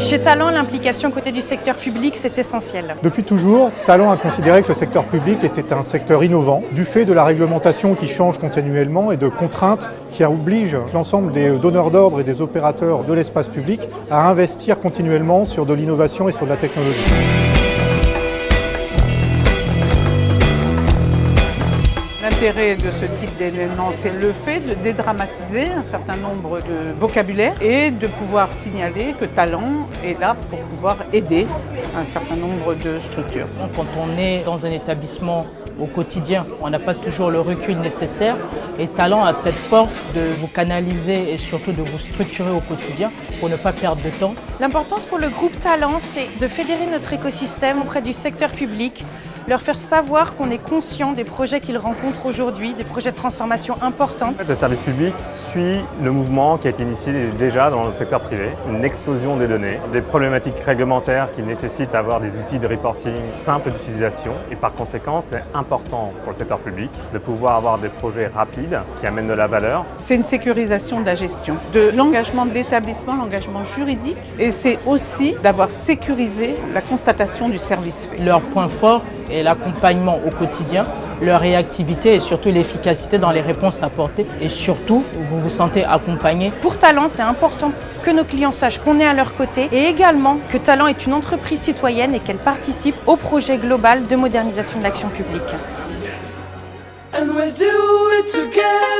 Chez Talent, l'implication côté du secteur public, c'est essentiel. Depuis toujours, Talent a considéré que le secteur public était un secteur innovant, du fait de la réglementation qui change continuellement et de contraintes qui obligent l'ensemble des donneurs d'ordre et des opérateurs de l'espace public à investir continuellement sur de l'innovation et sur de la technologie. L'intérêt de ce type d'événement, c'est le fait de dédramatiser un certain nombre de vocabulaire et de pouvoir signaler que Talent est là pour pouvoir aider un certain nombre de structures. Quand on est dans un établissement au quotidien, on n'a pas toujours le recul nécessaire et Talent a cette force de vous canaliser et surtout de vous structurer au quotidien pour ne pas perdre de temps. L'importance pour le groupe Talent, c'est de fédérer notre écosystème auprès du secteur public, leur faire savoir qu'on est conscient des projets qu'ils rencontrent aujourd'hui, des projets de transformation importants. Le service public suit le mouvement qui a été initié déjà dans le secteur privé, une explosion des données, des problématiques réglementaires qui nécessitent d'avoir des outils de reporting simples d'utilisation et par conséquent c'est important pour le secteur public de pouvoir avoir des projets rapides qui amènent de la valeur. C'est une sécurisation de la gestion, de l'engagement de l'établissement, l'engagement juridique et c'est aussi d'avoir sécurisé la constatation du service fait. Leur point fort est l'accompagnement au quotidien, leur réactivité et surtout l'efficacité dans les réponses apportées et surtout vous vous sentez accompagné. Pour Talent, c'est important que nos clients sachent qu'on est à leur côté et également que Talent est une entreprise citoyenne et qu'elle participe au projet global de modernisation de l'action publique. And we'll do it together.